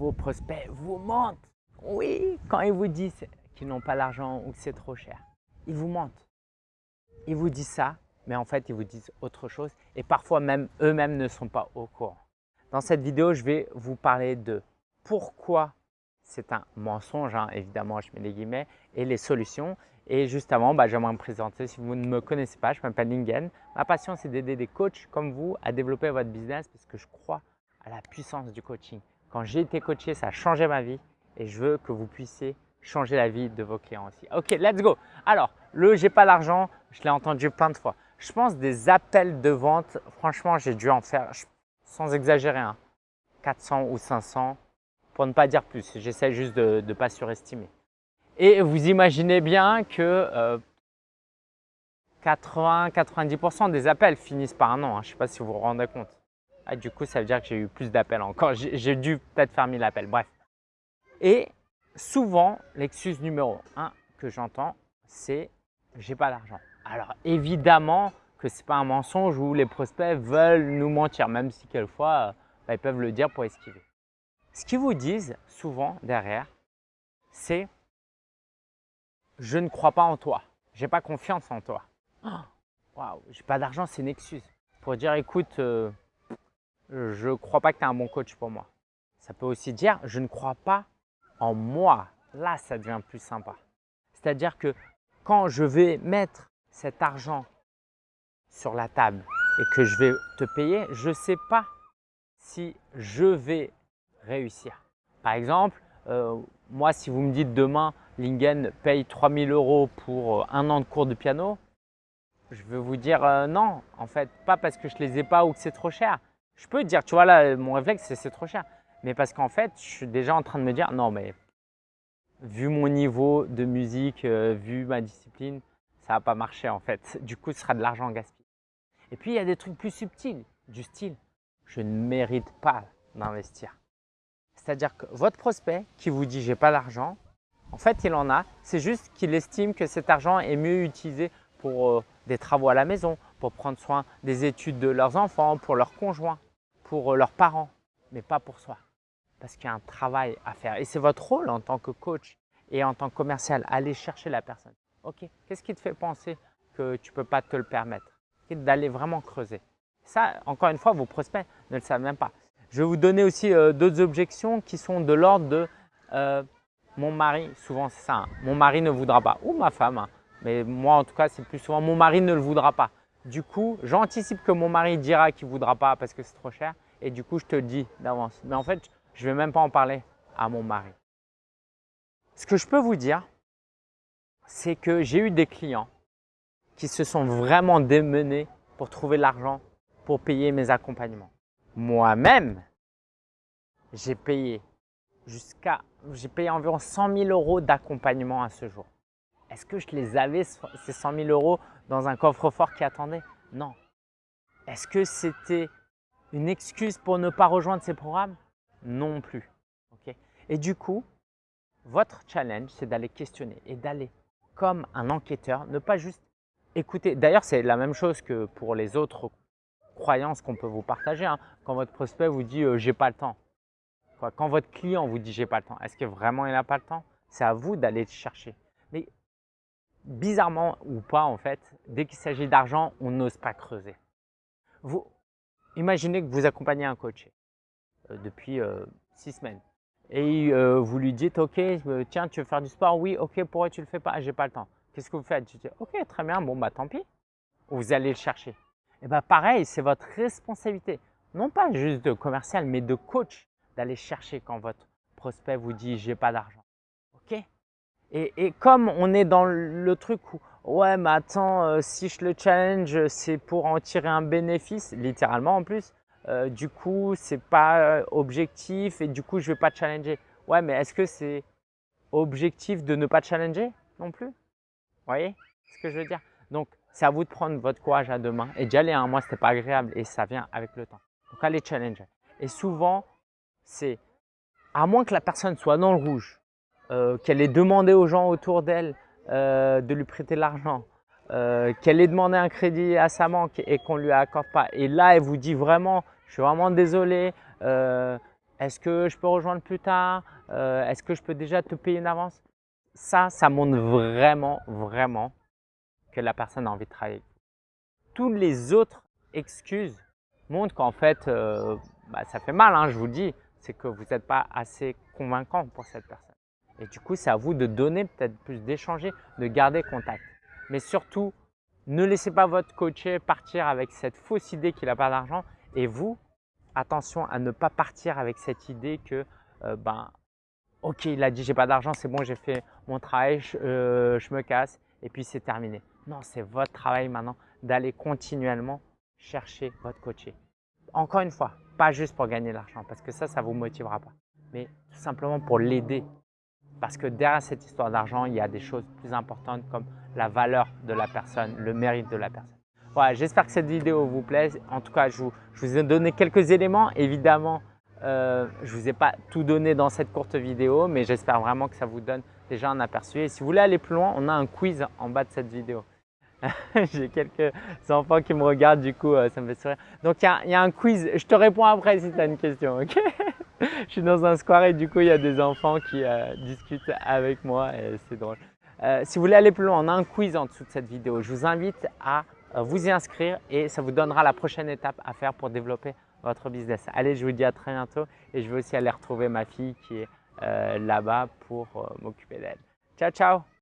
vos prospects vous mentent. Oui, quand ils vous disent qu'ils n'ont pas l'argent ou que c'est trop cher, ils vous mentent. Ils vous disent ça, mais en fait, ils vous disent autre chose et parfois même eux-mêmes ne sont pas au courant. Dans cette vidéo, je vais vous parler de pourquoi c'est un mensonge, hein, évidemment, je mets des guillemets, et les solutions. Et juste avant, bah, j'aimerais me présenter. Si vous ne me connaissez pas, je m'appelle Lingen. Ma passion, c'est d'aider des coachs comme vous à développer votre business parce que je crois à la puissance du coaching. Quand j'ai été coaché, ça a changé ma vie et je veux que vous puissiez changer la vie de vos clients aussi. Ok, let's go. Alors, le « j'ai pas l'argent », je l'ai entendu plein de fois. Je pense des appels de vente, franchement, j'ai dû en faire, sans exagérer, 400 hein, ou 500 pour ne pas dire plus. J'essaie juste de ne pas surestimer. Et vous imaginez bien que 80-90% euh, des appels finissent par un non. Hein. Je ne sais pas si vous vous rendez compte. Ah, du coup, ça veut dire que j'ai eu plus d'appels encore. J'ai dû peut-être faire 1000 appels. Bref. Et souvent, l'excuse numéro 1 que j'entends, c'est « j'ai pas d'argent ». Alors évidemment que ce n'est pas un mensonge où les prospects veulent nous mentir, même si quelquefois, bah, ils peuvent le dire pour esquiver. Ce qu'ils vous disent souvent derrière, c'est « je ne crois pas en toi, j'ai pas confiance en toi Waouh, j'ai pas d'argent, c'est une excuse. Pour dire « écoute, euh, je ne crois pas que tu es un bon coach pour moi ». Ça peut aussi dire « je ne crois pas en moi ». Là, ça devient plus sympa. C'est-à-dire que quand je vais mettre cet argent sur la table et que je vais te payer, je ne sais pas si je vais réussir. Par exemple, euh, moi, si vous me dites demain, Lingen paye 3000 euros pour euh, un an de cours de piano, je vais vous dire euh, non, en fait, pas parce que je ne les ai pas ou que c'est trop cher. Je peux dire, tu vois là, mon réflexe, c'est trop cher. Mais parce qu'en fait, je suis déjà en train de me dire, non mais vu mon niveau de musique, vu ma discipline, ça va pas marcher en fait. Du coup, ce sera de l'argent gaspillé. Et puis, il y a des trucs plus subtils, du style, je ne mérite pas d'investir. C'est-à-dire que votre prospect qui vous dit « j'ai pas d'argent », en fait, il en a. C'est juste qu'il estime que cet argent est mieux utilisé pour euh, des travaux à la maison, pour prendre soin des études de leurs enfants, pour leurs conjoints, pour euh, leurs parents, mais pas pour soi. Parce qu'il y a un travail à faire. Et c'est votre rôle en tant que coach et en tant que commercial, aller chercher la personne. Ok, qu'est-ce qui te fait penser que tu ne peux pas te le permettre? D'aller vraiment creuser. Ça, encore une fois, vos prospects ne le savent même pas. Je vais vous donner aussi euh, d'autres objections qui sont de l'ordre de euh, mon mari, souvent c'est ça, hein. mon mari ne voudra pas, ou ma femme, hein. mais moi en tout cas c'est plus souvent mon mari ne le voudra pas. Du coup, j'anticipe que mon mari dira qu'il ne voudra pas parce que c'est trop cher et du coup je te le dis d'avance. Mais en fait, je ne vais même pas en parler à mon mari. Ce que je peux vous dire, c'est que j'ai eu des clients qui se sont vraiment démenés pour trouver l'argent pour payer mes accompagnements moi-même, j'ai payé jusqu'à, j'ai payé environ 100 000 euros d'accompagnement à ce jour. Est-ce que je les avais, ces 100 000 euros, dans un coffre-fort qui attendait? Non. Est-ce que c'était une excuse pour ne pas rejoindre ces programmes? Non plus. et du coup, votre challenge, c'est d'aller questionner et d'aller comme un enquêteur, ne pas juste écouter. D'ailleurs, c'est la même chose que pour les autres croyance qu'on peut vous partager. Hein. Quand votre prospect vous dit euh, j'ai pas le temps », quand votre client vous dit « j'ai pas le temps », est-ce que vraiment il n'a pas le temps? C'est à vous d'aller le chercher. Bizarrement ou pas en fait, dès qu'il s'agit d'argent, on n'ose pas creuser. Vous Imaginez que vous accompagnez un coach euh, depuis euh, six semaines et vous lui dites « ok, tiens, tu veux faire du sport? Oui, ok, pourquoi tu le fais pas? J'ai pas le temps. » Qu'est-ce que vous faites? Tu dis « ok, très bien, bon bah tant pis. » Vous allez le chercher. Et eh bien pareil, c'est votre responsabilité, non pas juste de commercial, mais de coach, d'aller chercher quand votre prospect vous dit « j'ai pas d'argent ». Et, comme on est dans le truc où « ouais mais attends, euh, si je le challenge, c'est pour en tirer un bénéfice », littéralement en plus, euh, du coup c'est pas euh, objectif et du coup je vais pas challenger. Ouais mais est-ce que c'est objectif de ne pas challenger non plus? Vous voyez ce que je veux dire? Donc c'est à vous de prendre votre courage à deux mains et d'y aller. Hein. Moi, ce n'était pas agréable et ça vient avec le temps. Donc, allez challenger. Et souvent, c'est à moins que la personne soit dans le rouge, euh, qu'elle ait demandé aux gens autour d'elle euh, de lui prêter l'argent, euh, qu'elle ait demandé un crédit à sa banque et qu'on ne lui accorde pas. Et là, elle vous dit vraiment, je suis vraiment désolé, Est-ce que je peux rejoindre plus tard Est-ce que je peux déjà te payer une avance? Ça, ça montre vraiment, vraiment que la personne a envie de travailler. Toutes les autres excuses montrent qu'en fait, bah, ça fait mal, hein, je vous dis, c'est que vous n'êtes pas assez convaincant pour cette personne. Et du coup, c'est à vous de donner peut-être plus, d'échanger, de garder contact. Mais surtout, ne laissez pas votre coaché partir avec cette fausse idée qu'il n'a pas d'argent. Et vous, attention à ne pas partir avec cette idée que, euh, ben, ok, il a dit j'ai pas d'argent, c'est bon, j'ai fait mon travail, euh, je, me casse et puis c'est terminé. Non, c'est votre travail maintenant d'aller continuellement chercher votre coaché. Encore une fois, pas juste pour gagner de l'argent, parce que ça, ça ne vous motivera pas, mais tout simplement pour l'aider. Parce que derrière cette histoire d'argent, il y a des choses plus importantes comme la valeur de la personne, le mérite de la personne. Voilà, j'espère que cette vidéo vous plaise. En tout cas, je vous, ai donné quelques éléments. Évidemment, euh, je ne vous ai pas tout donné dans cette courte vidéo, mais j'espère vraiment que ça vous donne déjà un aperçu. Et si vous voulez aller plus loin, on a un quiz en bas de cette vidéo. J'ai quelques enfants qui me regardent, du coup, euh, ça me fait sourire. Donc, il y, a un quiz. Je te réponds après si tu as une question, ok? Je suis dans un square et du coup, il y a des enfants qui euh, discutent avec moi et c'est drôle. si vous voulez aller plus loin, on a un quiz en dessous de cette vidéo. Je vous invite à euh, vous y inscrire et ça vous donnera la prochaine étape à faire pour développer votre business. Allez, je vous dis à très bientôt et je vais aussi aller retrouver ma fille qui est euh, là-bas pour euh, m'occuper d'elle. Ciao, ciao